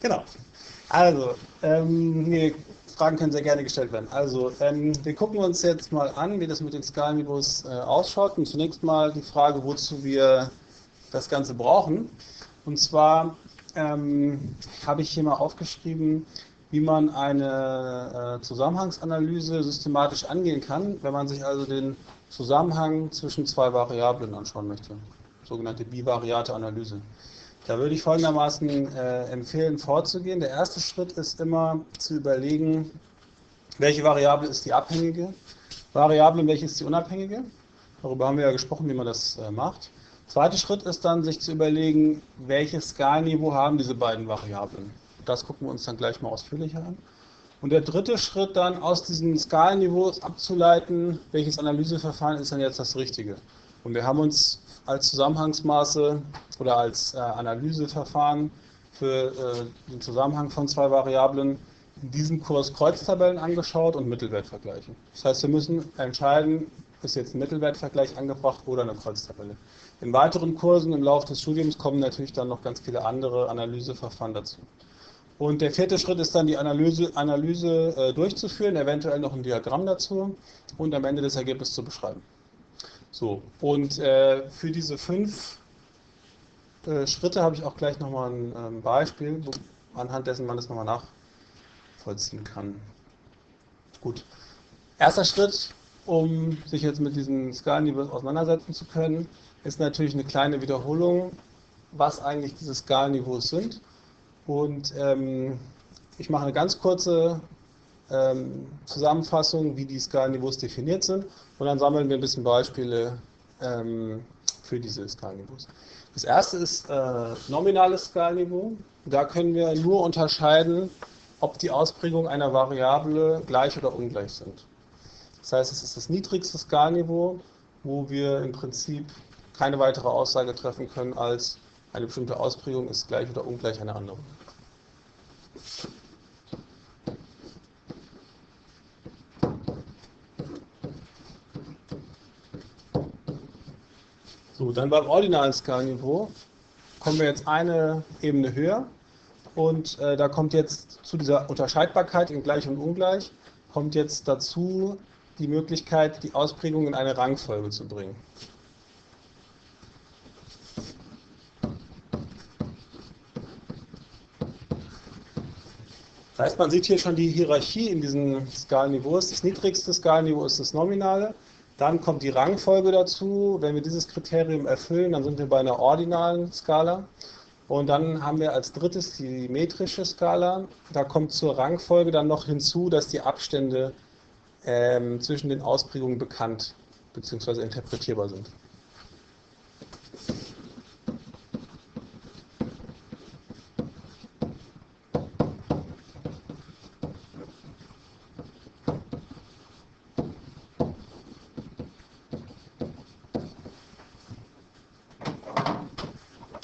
Genau. Also, ähm, nee, Fragen können sehr gerne gestellt werden. Also, ähm, wir gucken uns jetzt mal an, wie das mit den Skalenniveaus äh, ausschaut. Und zunächst mal die Frage, wozu wir das Ganze brauchen. Und zwar ähm, habe ich hier mal aufgeschrieben, wie man eine äh, Zusammenhangsanalyse systematisch angehen kann, wenn man sich also den Zusammenhang zwischen zwei Variablen anschauen möchte. Sogenannte bivariate Analyse. Da würde ich folgendermaßen äh, empfehlen, vorzugehen. Der erste Schritt ist immer zu überlegen, welche Variable ist die abhängige Variable und welche ist die unabhängige. Darüber haben wir ja gesprochen, wie man das äh, macht. Zweiter Schritt ist dann, sich zu überlegen, welches Skalniveau haben diese beiden Variablen. Das gucken wir uns dann gleich mal ausführlicher an. Und der dritte Schritt dann, aus diesen Skalenniveaus abzuleiten, welches Analyseverfahren ist dann jetzt das Richtige. Und wir haben uns als Zusammenhangsmaße oder als äh, Analyseverfahren für äh, den Zusammenhang von zwei Variablen in diesem Kurs Kreuztabellen angeschaut und Mittelwertvergleiche. Das heißt, wir müssen entscheiden, ist jetzt ein Mittelwertvergleich angebracht oder eine Kreuztabelle. In weiteren Kursen im Laufe des Studiums kommen natürlich dann noch ganz viele andere Analyseverfahren dazu. Und der vierte Schritt ist dann die Analyse, Analyse äh, durchzuführen, eventuell noch ein Diagramm dazu und am Ende das Ergebnis zu beschreiben. So, und äh, für diese fünf äh, Schritte habe ich auch gleich nochmal ein ähm, Beispiel, wo, anhand dessen man das nochmal nachvollziehen kann. Gut. Erster Schritt, um sich jetzt mit diesen Skalenniveaus auseinandersetzen zu können, ist natürlich eine kleine Wiederholung, was eigentlich diese Skalenniveaus sind. Und ähm, ich mache eine ganz kurze ähm, Zusammenfassung, wie die Skalenniveaus definiert sind. Und dann sammeln wir ein bisschen Beispiele ähm, für diese Skalenniveaus. Das erste ist äh, nominales Skalenniveau. Da können wir nur unterscheiden, ob die Ausprägungen einer Variable gleich oder ungleich sind. Das heißt, es ist das niedrigste Skalniveau, wo wir im Prinzip keine weitere Aussage treffen können, als eine bestimmte Ausprägung ist gleich oder ungleich einer anderen. So, dann beim ordinalen Skalniveau kommen wir jetzt eine Ebene höher und äh, da kommt jetzt zu dieser Unterscheidbarkeit in gleich und ungleich, kommt jetzt dazu die Möglichkeit, die Ausprägung in eine Rangfolge zu bringen. Das heißt, man sieht hier schon die Hierarchie in diesen Skalenniveaus. Das niedrigste Skalenniveau ist das Nominale. Dann kommt die Rangfolge dazu. Wenn wir dieses Kriterium erfüllen, dann sind wir bei einer ordinalen Skala. Und dann haben wir als drittes die metrische Skala. Da kommt zur Rangfolge dann noch hinzu, dass die Abstände ähm, zwischen den Ausprägungen bekannt bzw. interpretierbar sind.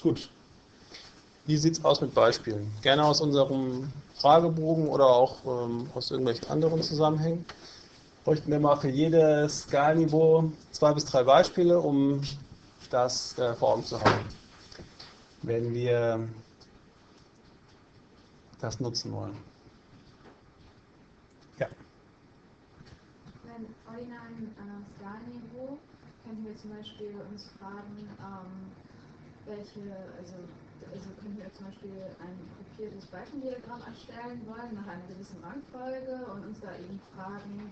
Gut. Wie sieht es aus mit Beispielen? Gerne aus unserem Fragebogen oder auch ähm, aus irgendwelchen anderen Zusammenhängen bräuchten wir mal für jedes Skalniveau zwei bis drei Beispiele, um das äh, vor Augen zu haben, wenn wir das nutzen wollen. Ja. Beim ordinalen äh, Skalniveau könnten wir zum Beispiel uns fragen, ähm, welche, also, also könnten wir zum Beispiel ein gruppiertes Balkendiagramm erstellen wollen nach einer gewissen Rangfolge und uns da eben fragen,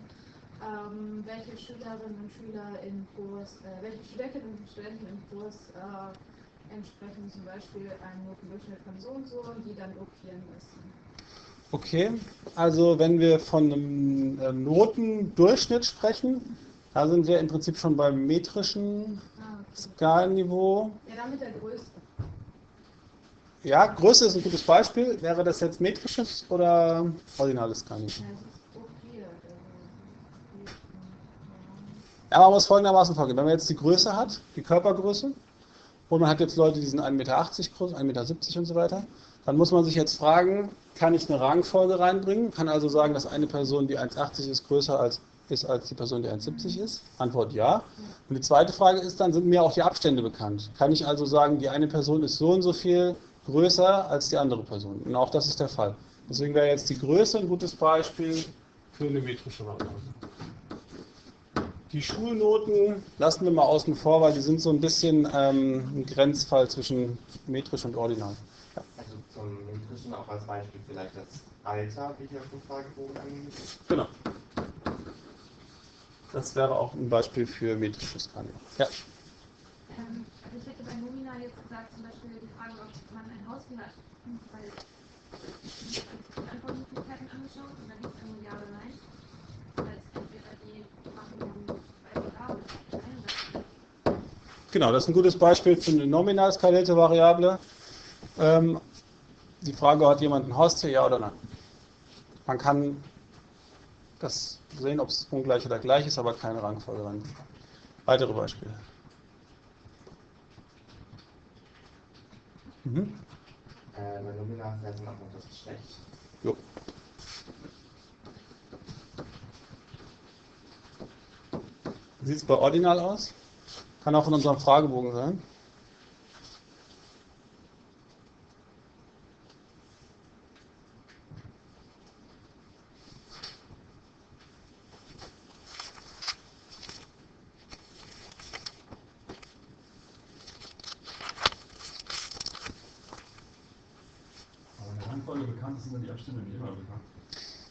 ähm, welche Schülerinnen und Schüler in Kurs, äh, welche Studentinnen und Studenten im Kurs äh, entsprechen zum Beispiel einem Notendurchschnitt von so und so und die dann gruppieren müssen. Okay, also wenn wir von einem äh, Notendurchschnitt sprechen, da sind wir im Prinzip schon beim metrischen ah, okay. Skalenniveau. Ja, dann mit der Größe. Ja, Größe ist ein gutes Beispiel. Wäre das jetzt metrisches oder ordinales Skalenniveau? Ja, Ja, man muss folgendermaßen vorgehen. Wenn man jetzt die Größe hat, die Körpergröße, und man hat jetzt Leute, die sind 1,80 Meter groß, 1,70 Meter und so weiter, dann muss man sich jetzt fragen, kann ich eine Rangfolge reinbringen? Kann also sagen, dass eine Person, die 1,80 ist, größer als ist als die Person, die 1,70 ist? Antwort ja. Und die zweite Frage ist dann, sind mir auch die Abstände bekannt? Kann ich also sagen, die eine Person ist so und so viel größer als die andere Person? Und auch das ist der Fall. Deswegen wäre jetzt die Größe ein gutes Beispiel für eine metrische Variable. Die Schulnoten lassen wir mal außen vor, weil die sind so ein bisschen ähm, ein Grenzfall zwischen metrisch und ordinal. Ja. Also zum metrischen auch als Beispiel vielleicht das Alter, wie hier auf dem Fragebogen angegeben Genau. Das wäre auch ein Beispiel für metrisches Skalieren. Ja. Ähm, also ich hätte bei Nomina jetzt gesagt, zum Beispiel die Frage, ob man ein Haus hat, weil ich die Antwortmöglichkeiten angeschaut und da gibt es nur Ja oder Nein. Genau, das ist ein gutes Beispiel für eine nominal skalierte Variable. Ähm, die Frage, hat jemand ein Haustier, ja oder nein? Man kann das sehen, ob es ungleich oder gleich ist, aber keine Rangfolge. Weitere Beispiele. Mhm. Äh, wäre dann auch das Geschlecht. Jo. Wie sieht es bei Ordinal aus? Kann auch in unserem Fragebogen sein.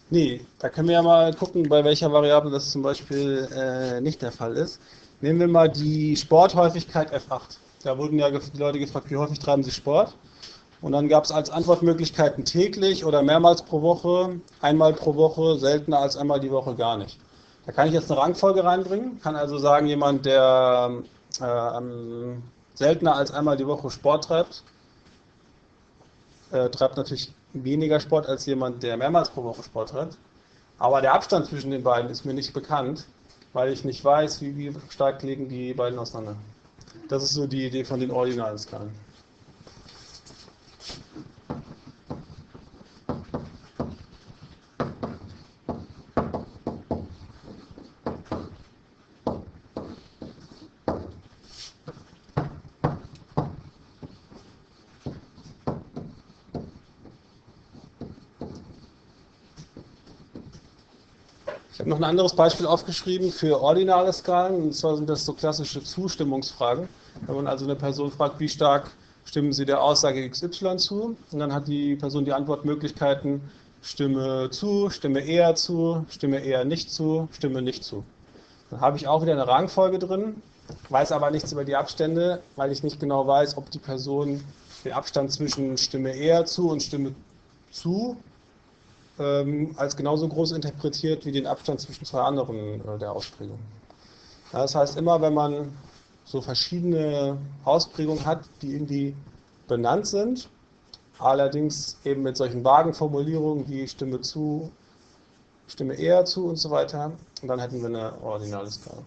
Nee, da können wir ja mal gucken, bei welcher Variable das zum Beispiel äh, nicht der Fall ist. Nehmen wir mal die Sporthäufigkeit F8. Da wurden ja die Leute gefragt, wie häufig treiben sie Sport? Und dann gab es als Antwortmöglichkeiten täglich oder mehrmals pro Woche, einmal pro Woche, seltener als einmal die Woche gar nicht. Da kann ich jetzt eine Rangfolge reinbringen, kann also sagen, jemand, der äh, seltener als einmal die Woche Sport treibt, äh, treibt natürlich weniger Sport als jemand, der mehrmals pro Woche Sport hat. Aber der Abstand zwischen den beiden ist mir nicht bekannt, weil ich nicht weiß, wie, stark liegen die beiden auseinander. Das ist so die Idee von den ordinalen Skalen. Ein anderes Beispiel aufgeschrieben für ordinale Skalen, und zwar sind das so klassische Zustimmungsfragen. Wenn man also eine Person fragt, wie stark stimmen Sie der Aussage XY zu, und dann hat die Person die Antwortmöglichkeiten Stimme zu, Stimme eher zu, Stimme eher nicht zu, Stimme nicht zu. Dann habe ich auch wieder eine Rangfolge drin, weiß aber nichts über die Abstände, weil ich nicht genau weiß, ob die Person den Abstand zwischen Stimme eher zu und Stimme zu ähm, als genauso groß interpretiert wie den Abstand zwischen zwei anderen äh, der Ausprägung. Ja, das heißt, immer wenn man so verschiedene Ausprägungen hat, die irgendwie benannt sind, allerdings eben mit solchen vagen Formulierungen wie Stimme zu, Stimme eher zu und so weiter, und dann hätten wir eine ordinale Skala.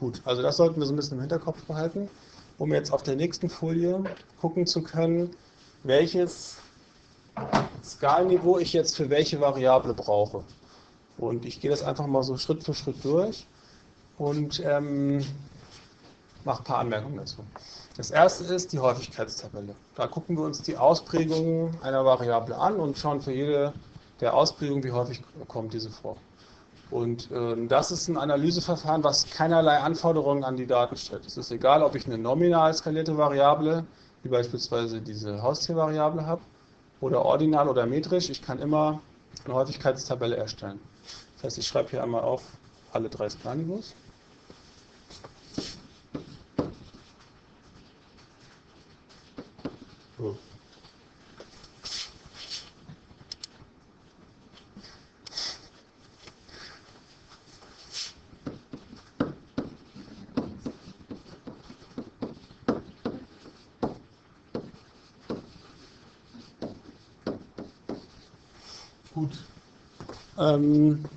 Gut, also das sollten wir so ein bisschen im Hinterkopf behalten, um jetzt auf der nächsten Folie gucken zu können, welches Skalenniveau ich jetzt für welche Variable brauche. Und ich gehe das einfach mal so Schritt für Schritt durch und ähm, mache ein paar Anmerkungen dazu. Das erste ist die Häufigkeitstabelle. Da gucken wir uns die Ausprägungen einer Variable an und schauen für jede der Ausprägungen, wie häufig kommt diese vor. Und äh, das ist ein Analyseverfahren, was keinerlei Anforderungen an die Daten stellt. Es ist egal, ob ich eine nominal skalierte Variable, wie beispielsweise diese Haustiervariable habe, oder ordinal oder metrisch. Ich kann immer eine Häufigkeitstabelle erstellen. Das heißt, ich schreibe hier einmal auf alle drei Skalenniveaus. Gut. Ähm,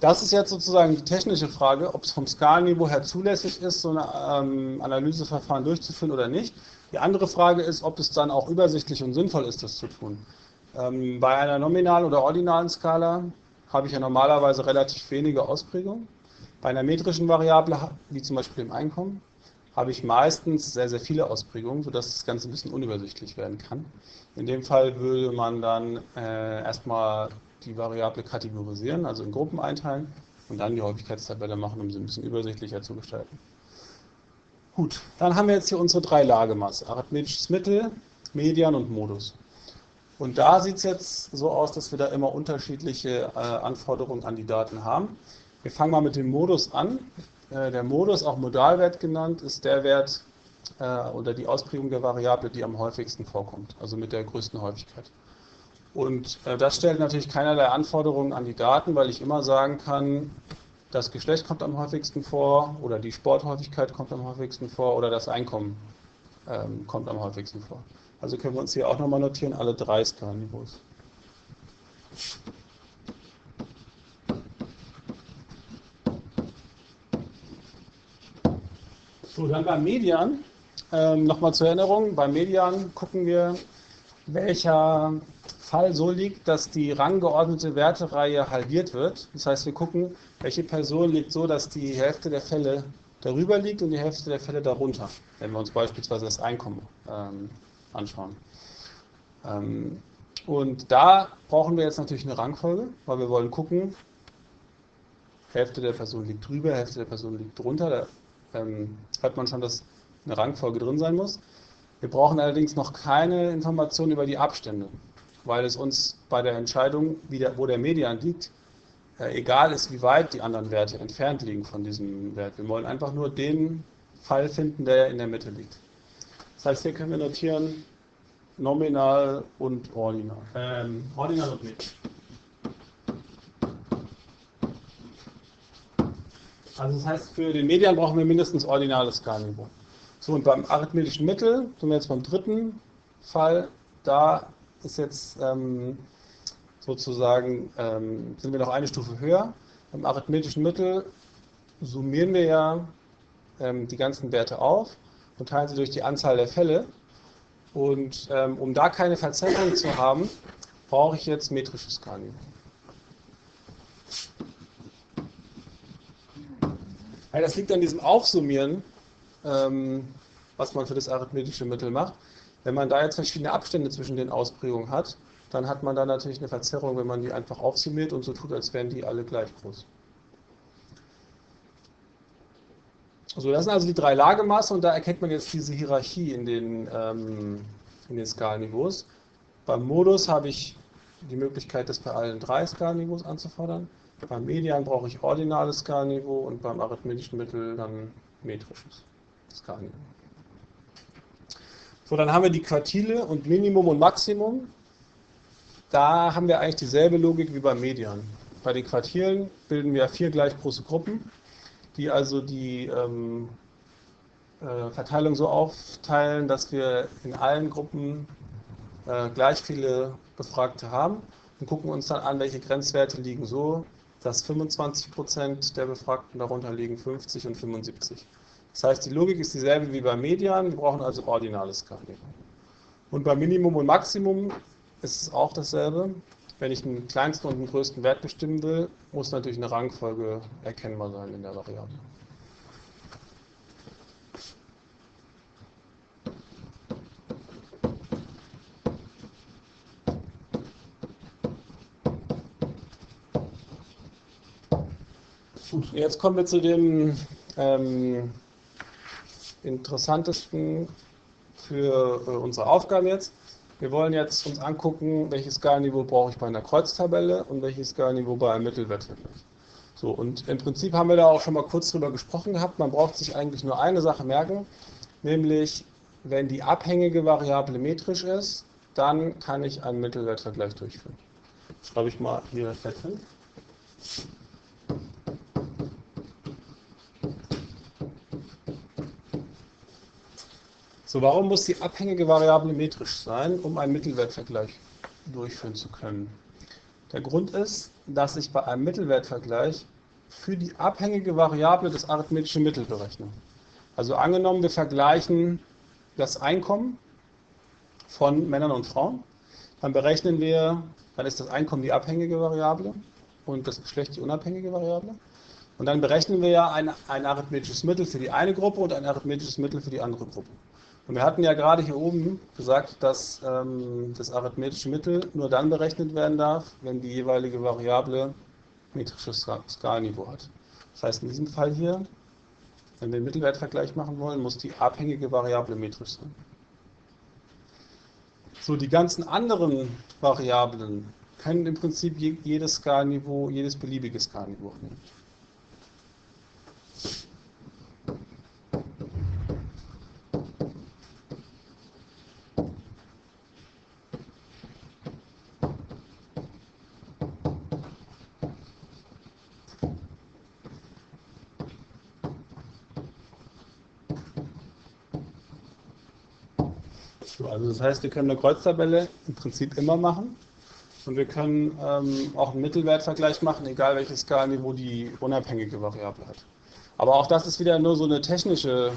das ist jetzt sozusagen die technische Frage, ob es vom Skalenniveau her zulässig ist, so ein ähm, Analyseverfahren durchzuführen oder nicht. Die andere Frage ist, ob es dann auch übersichtlich und sinnvoll ist, das zu tun. Ähm, bei einer nominalen oder ordinalen Skala habe ich ja normalerweise relativ wenige Ausprägungen. Bei einer metrischen Variable, wie zum Beispiel dem Einkommen, habe ich meistens sehr, sehr viele Ausprägungen, sodass das Ganze ein bisschen unübersichtlich werden kann. In dem Fall würde man dann äh, erstmal die Variable kategorisieren, also in Gruppen einteilen und dann die Häufigkeitstabelle machen, um sie ein bisschen übersichtlicher zu gestalten. Gut, dann haben wir jetzt hier unsere drei Lagemaß, arithmetisches Mittel, Median und Modus. Und da sieht es jetzt so aus, dass wir da immer unterschiedliche äh, Anforderungen an die Daten haben. Wir fangen mal mit dem Modus an. Äh, der Modus, auch Modalwert genannt, ist der Wert äh, oder die Ausprägung der Variable, die am häufigsten vorkommt, also mit der größten Häufigkeit. Und äh, das stellt natürlich keinerlei Anforderungen an die Daten, weil ich immer sagen kann, das Geschlecht kommt am häufigsten vor oder die Sporthäufigkeit kommt am häufigsten vor oder das Einkommen ähm, kommt am häufigsten vor. Also können wir uns hier auch nochmal notieren, alle drei Skalenniveaus. So, dann beim Median, ähm, nochmal zur Erinnerung, beim Median gucken wir, welcher Fall so liegt, dass die ranggeordnete Wertereihe halbiert wird. Das heißt, wir gucken, welche Person liegt so, dass die Hälfte der Fälle darüber liegt und die Hälfte der Fälle darunter, wenn wir uns beispielsweise das Einkommen ähm, anschauen. Ähm, und da brauchen wir jetzt natürlich eine Rangfolge, weil wir wollen gucken, Hälfte der Person liegt drüber, Hälfte der Person liegt drunter. Da ähm, hört man schon, dass eine Rangfolge drin sein muss. Wir brauchen allerdings noch keine Informationen über die Abstände weil es uns bei der Entscheidung, der, wo der Median liegt, äh, egal ist, wie weit die anderen Werte entfernt liegen von diesem Wert. Wir wollen einfach nur den Fall finden, der in der Mitte liegt. Das heißt, hier können wir notieren nominal und ordinal. Ähm, ordinal und mit. Also das heißt, für den Median brauchen wir mindestens ordinales Skalenniveau. So, und beim arithmetischen Mittel, sind wir jetzt beim dritten Fall, da ist jetzt ähm, sozusagen, ähm, sind wir noch eine Stufe höher. Im arithmetischen Mittel summieren wir ja ähm, die ganzen Werte auf und teilen sie durch die Anzahl der Fälle. Und ähm, um da keine Verzerrung zu haben, brauche ich jetzt metrisches Skalenniveau. Ja, das liegt an diesem Aufsummieren, ähm, was man für das arithmetische Mittel macht. Wenn man da jetzt verschiedene Abstände zwischen den Ausprägungen hat, dann hat man da natürlich eine Verzerrung, wenn man die einfach aufsummiert und so tut, als wären die alle gleich groß. So, das sind also die drei Lagemaße und da erkennt man jetzt diese Hierarchie in den, ähm, in den Skalenniveaus. Beim Modus habe ich die Möglichkeit, das bei allen drei Skalenniveaus anzufordern. Beim Median brauche ich ordinales Skalenniveau und beim arithmetischen Mittel dann metrisches Skalenniveau. So, dann haben wir die Quartile und Minimum und Maximum. Da haben wir eigentlich dieselbe Logik wie beim Median. Bei den Quartilen bilden wir vier gleich große Gruppen, die also die ähm, äh, Verteilung so aufteilen, dass wir in allen Gruppen äh, gleich viele Befragte haben und gucken uns dann an, welche Grenzwerte liegen so, dass 25% der Befragten darunter liegen, 50 und 75. Das heißt, die Logik ist dieselbe wie beim Median, wir brauchen also ordinales Skalierung. Und beim Minimum und Maximum ist es auch dasselbe. Wenn ich einen kleinsten und einen größten Wert bestimmen will, muss natürlich eine Rangfolge erkennbar sein in der Variable. Gut, jetzt kommen wir zu dem ähm, interessantesten für äh, unsere Aufgabe jetzt. Wir wollen jetzt uns angucken, welches Skalenniveau brauche ich bei einer Kreuztabelle und welches Skalenniveau bei einem Mittelwertvergleich. So, und im Prinzip haben wir da auch schon mal kurz drüber gesprochen gehabt. Man braucht sich eigentlich nur eine Sache merken, nämlich wenn die abhängige Variable metrisch ist, dann kann ich einen Mittelwertvergleich durchführen. Schreibe ich mal hier fett hin. So, warum muss die abhängige Variable metrisch sein, um einen Mittelwertvergleich durchführen zu können? Der Grund ist, dass ich bei einem Mittelwertvergleich für die abhängige Variable das arithmetische Mittel berechne. Also angenommen, wir vergleichen das Einkommen von Männern und Frauen. Dann berechnen wir, dann ist das Einkommen die abhängige Variable und das Geschlecht die unabhängige Variable. Und dann berechnen wir ja ein, ein arithmetisches Mittel für die eine Gruppe und ein arithmetisches Mittel für die andere Gruppe. Und wir hatten ja gerade hier oben gesagt, dass ähm, das arithmetische Mittel nur dann berechnet werden darf, wenn die jeweilige Variable metrisches Skalenniveau hat. Das heißt, in diesem Fall hier, wenn wir einen Mittelwertvergleich machen wollen, muss die abhängige Variable metrisch sein. So, die ganzen anderen Variablen können im Prinzip jedes Skalenniveau, jedes beliebige Skalenniveau nehmen. Also das heißt, wir können eine Kreuztabelle im Prinzip immer machen und wir können ähm, auch einen Mittelwertvergleich machen, egal welches Skalenniveau die unabhängige Variable hat. Aber auch das ist wieder nur so eine technische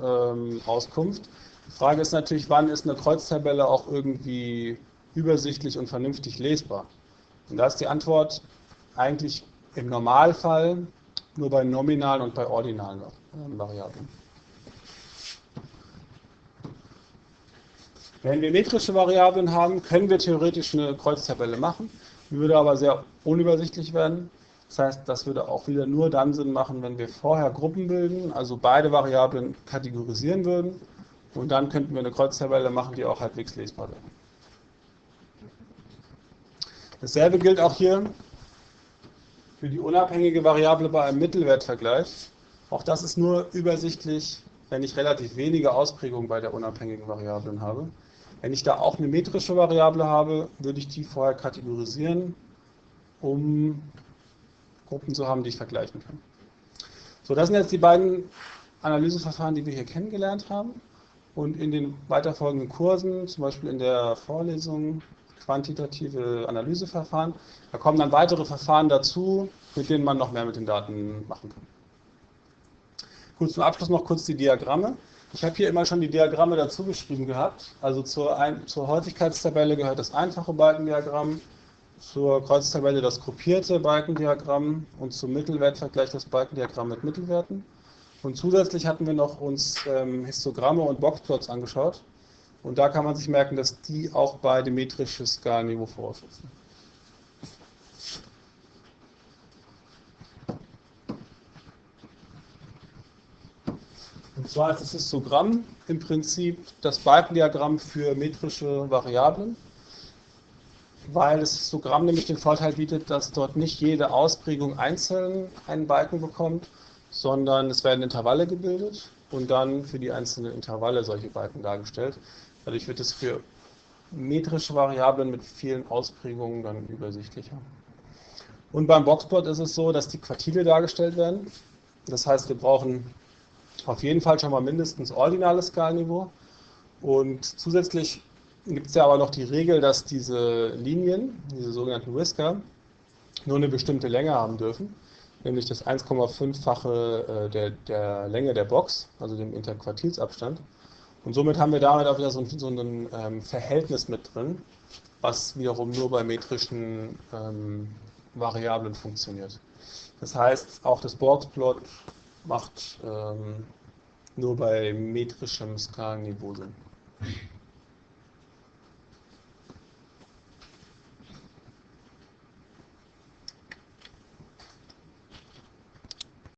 ähm, Auskunft. Die Frage ist natürlich, wann ist eine Kreuztabelle auch irgendwie übersichtlich und vernünftig lesbar? Und da ist die Antwort eigentlich im Normalfall nur bei nominalen und bei ordinalen äh, Variablen. Wenn wir metrische Variablen haben, können wir theoretisch eine Kreuztabelle machen, würde aber sehr unübersichtlich werden. Das heißt, das würde auch wieder nur dann Sinn machen, wenn wir vorher Gruppen bilden, also beide Variablen kategorisieren würden und dann könnten wir eine Kreuztabelle machen, die auch halbwegs lesbar wäre. Dasselbe gilt auch hier für die unabhängige Variable bei einem Mittelwertvergleich. Auch das ist nur übersichtlich, wenn ich relativ wenige Ausprägungen bei der unabhängigen Variablen habe. Wenn ich da auch eine metrische Variable habe, würde ich die vorher kategorisieren, um Gruppen zu haben, die ich vergleichen kann. So, das sind jetzt die beiden Analyseverfahren, die wir hier kennengelernt haben. Und in den weiterfolgenden Kursen, zum Beispiel in der Vorlesung quantitative Analyseverfahren, da kommen dann weitere Verfahren dazu, mit denen man noch mehr mit den Daten machen kann. Gut, zum Abschluss noch kurz die Diagramme. Ich habe hier immer schon die Diagramme dazu geschrieben gehabt. Also zur, Ein zur Häufigkeitstabelle gehört das einfache Balkendiagramm, zur Kreuztabelle das gruppierte Balkendiagramm und zum Mittelwertvergleich das Balkendiagramm mit Mittelwerten. Und zusätzlich hatten wir noch uns ähm, Histogramme und Boxplots angeschaut. Und da kann man sich merken, dass die auch beide metrisches Skalenniveau voraussetzen. Und zwar ist das Histogramm im Prinzip das Balkendiagramm für metrische Variablen, weil das Histogramm nämlich den Vorteil bietet, dass dort nicht jede Ausprägung einzeln einen Balken bekommt, sondern es werden Intervalle gebildet und dann für die einzelnen Intervalle solche Balken dargestellt. Dadurch wird es für metrische Variablen mit vielen Ausprägungen dann übersichtlicher. Und beim Boxplot ist es so, dass die Quartile dargestellt werden. Das heißt, wir brauchen auf jeden Fall schon mal mindestens ordinales Skalenniveau. Und zusätzlich gibt es ja aber noch die Regel, dass diese Linien, diese sogenannten Whisker, nur eine bestimmte Länge haben dürfen, nämlich das 1,5-fache äh, der, der Länge der Box, also dem Interquartilsabstand. Und somit haben wir damit auch wieder so ein, so ein ähm, Verhältnis mit drin, was wiederum nur bei metrischen ähm, Variablen funktioniert. Das heißt, auch das Boxplot macht ähm, nur bei metrischem Skalenniveau Sinn.